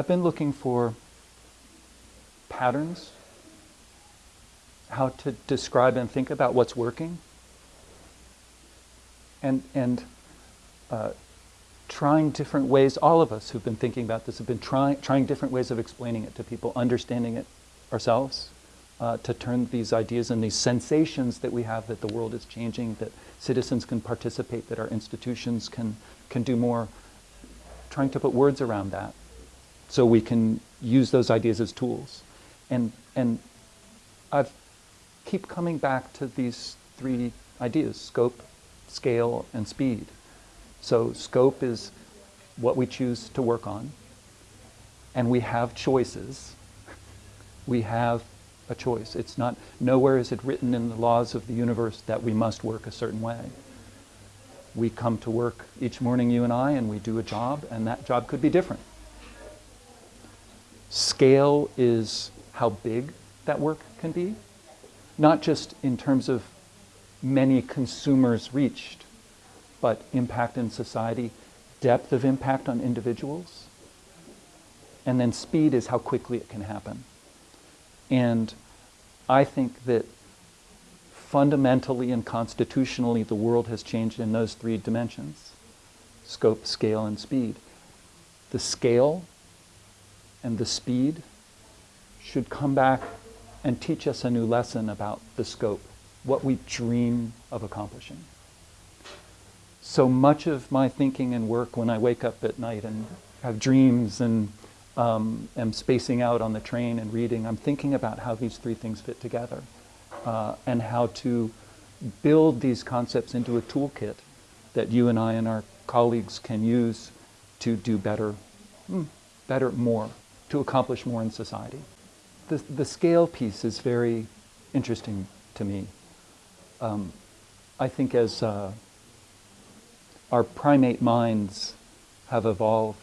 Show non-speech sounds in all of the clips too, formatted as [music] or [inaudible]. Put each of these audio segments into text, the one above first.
I've been looking for patterns, how to describe and think about what's working, and, and uh, trying different ways, all of us who've been thinking about this have been trying, trying different ways of explaining it to people, understanding it ourselves, uh, to turn these ideas and these sensations that we have that the world is changing, that citizens can participate, that our institutions can, can do more, trying to put words around that so we can use those ideas as tools. And, and I keep coming back to these three ideas, scope, scale, and speed. So scope is what we choose to work on, and we have choices. We have a choice. It's not, nowhere is it written in the laws of the universe that we must work a certain way. We come to work each morning, you and I, and we do a job, and that job could be different. Scale is how big that work can be, not just in terms of many consumers reached, but impact in society, depth of impact on individuals, and then speed is how quickly it can happen. And I think that fundamentally and constitutionally the world has changed in those three dimensions, scope, scale, and speed. The scale and the speed should come back and teach us a new lesson about the scope, what we dream of accomplishing. So much of my thinking and work when I wake up at night and have dreams and um, am spacing out on the train and reading, I'm thinking about how these three things fit together uh, and how to build these concepts into a toolkit that you and I and our colleagues can use to do better, hmm, better, more, to accomplish more in society. The, the scale piece is very interesting to me. Um, I think as uh, our primate minds have evolved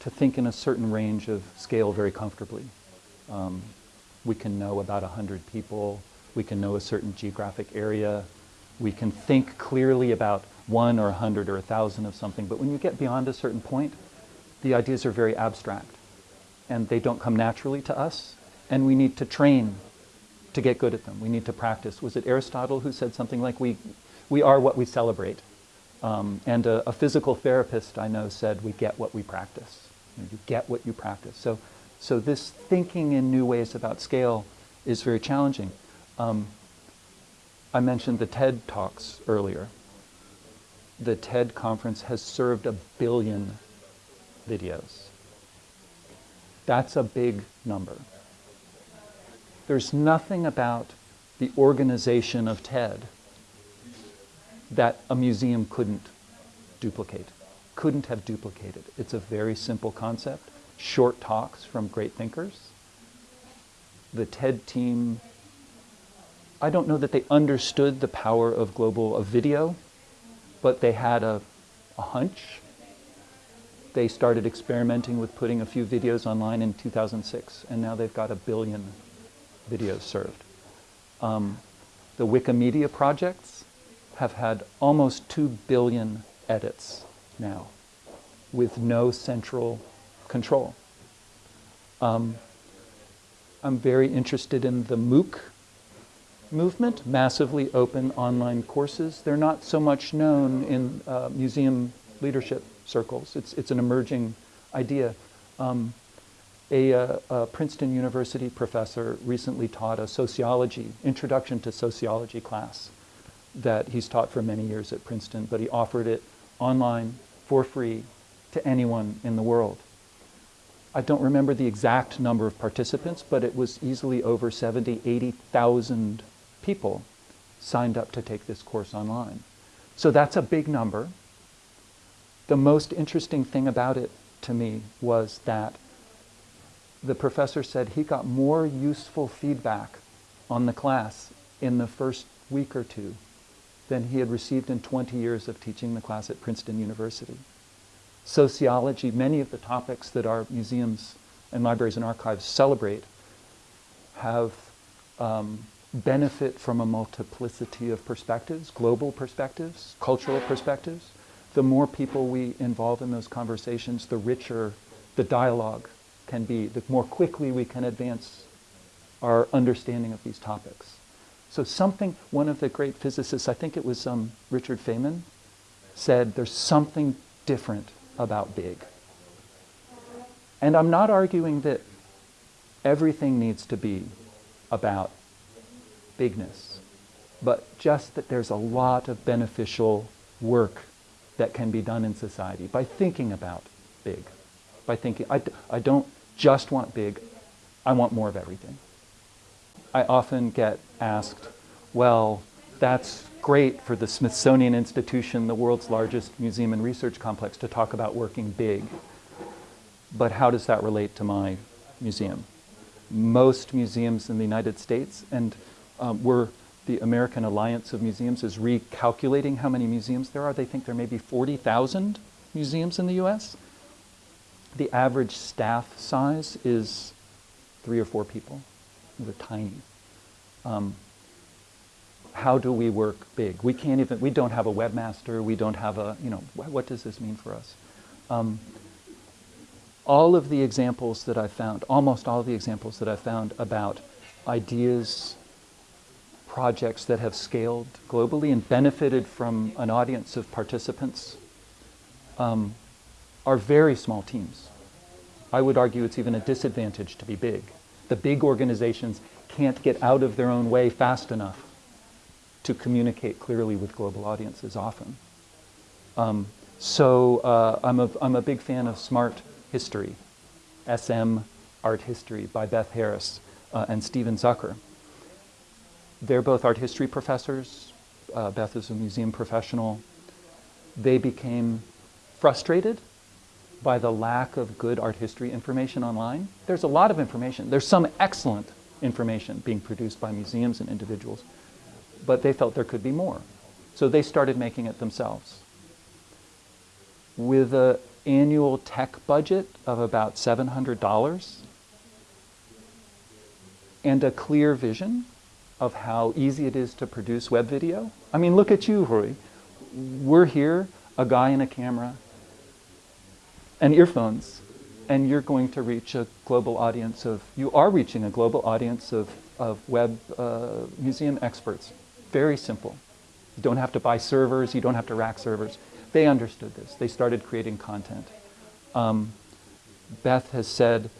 to think in a certain range of scale very comfortably. Um, we can know about 100 people, we can know a certain geographic area, we can think clearly about one or 100 or a 1,000 of something, but when you get beyond a certain point, the ideas are very abstract and they don't come naturally to us and we need to train to get good at them. We need to practice. Was it Aristotle who said something like, we, we are what we celebrate? Um, and a, a, physical therapist I know said, we get what we practice. You, know, you, get what you practice. So, so this thinking in new ways about scale is very challenging. Um, I mentioned the TED Talks earlier. The TED conference has served a billion videos. That's a big number. There's nothing about the organization of TED that a museum couldn't duplicate, couldn't have duplicated. It's a very simple concept, short talks from great thinkers. The TED team, I don't know that they understood the power of global of video, but they had a, a hunch. They started experimenting with putting a few videos online in 2006, and now they've got a billion videos served. Um, the Wikimedia projects, have had almost 2 billion edits now with no central control. Um, I'm very interested in the MOOC movement, massively open online courses. They're not so much known in uh, museum leadership circles. It's, it's an emerging idea. Um, a, uh, a, Princeton University professor recently taught a sociology, introduction to sociology class that he's taught for many years at Princeton, but he offered it online for free to anyone in the world. I don't remember the exact number of participants, but it was easily over 70, 80,000 people signed up to take this course online. So that's a big number. The most interesting thing about it to me was that the professor said he got more useful feedback on the class in the first week or two than he had received in 20 years of teaching the class at Princeton University. Sociology, many of the topics that our museums and libraries and archives celebrate have um, benefit from a multiplicity of perspectives, global perspectives, cultural perspectives. The more people we involve in those conversations, the richer the dialogue can be, the more quickly we can advance our understanding of these topics. So something, one of the great physicists, I think it was um, Richard Feynman, said there's something different about big. And I'm not arguing that everything needs to be about bigness, but just that there's a lot of beneficial work that can be done in society by thinking about big. By thinking, I, I don't just want big, I want more of everything. I often get asked, well, that's great for the Smithsonian Institution, the world's largest museum and research complex, to talk about working big. But how does that relate to my museum? Most museums in the United States, and um, we're, the American Alliance of Museums is recalculating how many museums there are. They think there may be 40,000 museums in the US. The average staff size is three or four people. They're tiny. Um, how do we work big? We can't even, we don't have a webmaster, we don't have a, you know, what, what does this mean for us? Um, all of the examples that I've found, almost all of the examples that I've found about ideas, projects that have scaled globally and benefited from an audience of participants um, are very small teams. I would argue it's even a disadvantage to be big. The big organizations can't get out of their own way fast enough to communicate clearly with global audiences often. Um, so uh, I'm, a, I'm a big fan of smart history, SM Art History by Beth Harris uh, and Steven Zucker. They're both art history professors. Uh, Beth is a museum professional. They became frustrated by the lack of good art history information online. There's a lot of information. There's some excellent information being produced by museums and individuals, but they felt there could be more. So they started making it themselves. With an annual tech budget of about $700 and a clear vision of how easy it is to produce web video. I mean, look at you, Rory. We're here, a guy and a camera and earphones, and you're going to reach a global audience of, you are reaching a global audience of, of web uh, museum experts. Very simple. You don't have to buy servers, you don't have to rack servers. They understood this. They started creating content. Um, Beth has said,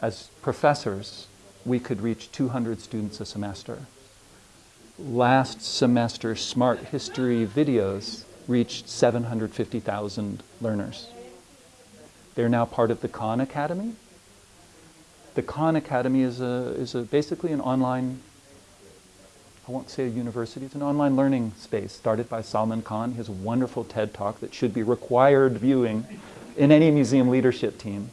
as professors, we could reach 200 students a semester. Last semester, Smart History videos reached 750,000 learners. They're now part of the Khan Academy. The Khan Academy is, a, is a, basically an online I won't say a university, it's an online learning space started by Salman Khan. his wonderful TED Talk that should be required viewing in any museum leadership team.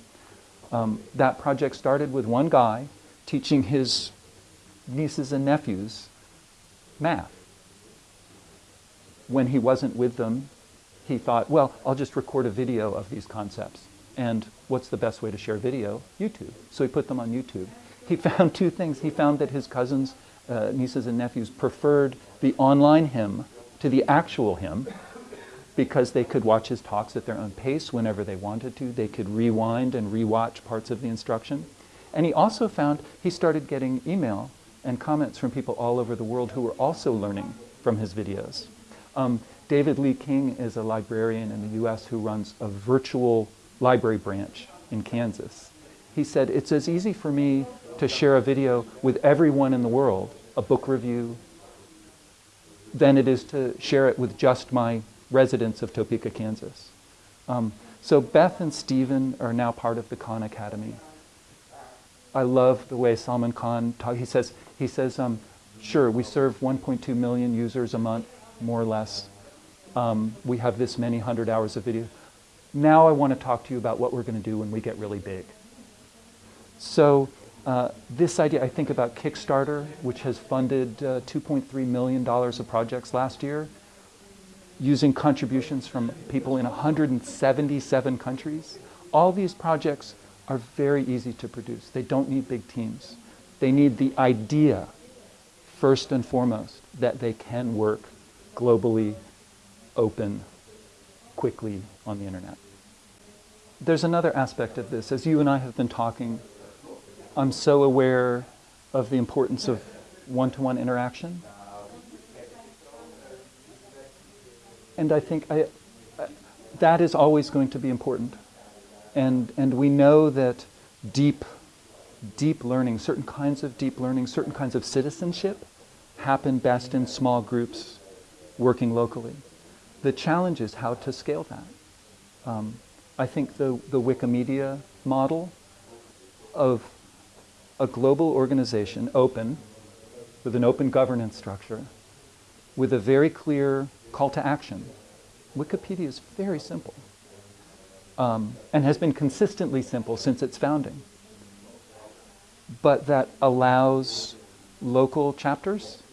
Um, that project started with one guy teaching his nieces and nephews math. When he wasn't with them, he thought, well, I'll just record a video of these concepts. And what's the best way to share video? YouTube. So he put them on YouTube. He [laughs] found two things. He found that his cousins uh, nieces and nephews preferred the online him to the actual him because they could watch his talks at their own pace whenever they wanted to. They could rewind and rewatch parts of the instruction. And he also found he started getting email and comments from people all over the world who were also learning from his videos. Um, David Lee King is a librarian in the US who runs a virtual library branch in Kansas. He said, it's as easy for me to share a video with everyone in the world a book review than it is to share it with just my residents of Topeka, Kansas. Um, so Beth and Steven are now part of the Khan Academy. I love the way Salman Khan talk. He says, he says, um, sure, we serve 1.2 million users a month, more or less. Um, we have this many hundred hours of video. Now I want to talk to you about what we're going to do when we get really big. So uh, this idea, I think about Kickstarter, which has funded uh, $2.3 million of projects last year, using contributions from people in 177 countries. All these projects are very easy to produce. They don't need big teams. They need the idea, first and foremost, that they can work globally, open, quickly on the internet. there's another aspect of this. As you and I have been talking, I'm so aware of the importance of one-to-one interaction. And I think I, that is always going to be important. And, and we know that deep, deep learning, certain kinds of deep learning, certain kinds of citizenship happen best in small groups working locally. The challenge is how to scale that. Um, I think the, the Wikimedia model of a global organization, open, with an open governance structure, with a very clear call to action. Wikipedia is very simple um, and has been consistently simple since its founding. But that allows local chapters,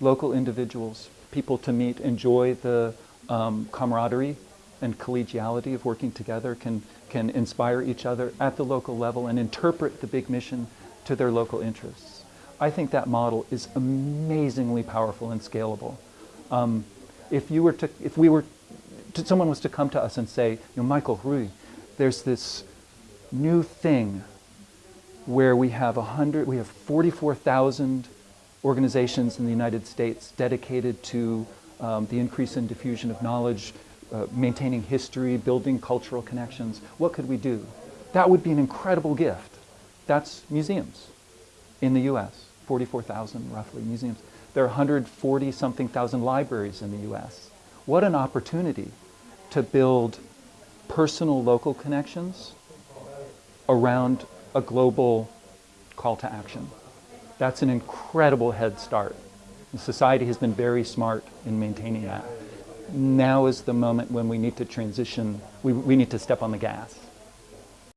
local individuals, people to meet, enjoy the um, camaraderie and collegiality of working together, can, can inspire each other at the local level and interpret the big mission to their local interests. I think that model is amazingly powerful and scalable. Um, if you were to, if we were, someone was to come to us and say, you know, Michael Rui, there's this new thing where we have a hundred, we have 44,000 organizations in the United States dedicated to um, the increase in diffusion of knowledge, uh, maintaining history, building cultural connections. What could we do? That would be an incredible gift. That's museums in the US, 44,000 roughly museums. There are 140 something thousand libraries in the US. What an opportunity to build personal local connections around a global call to action. That's an incredible head start. And society has been very smart in maintaining that. Now is the moment when we need to transition, we, we need to step on the gas.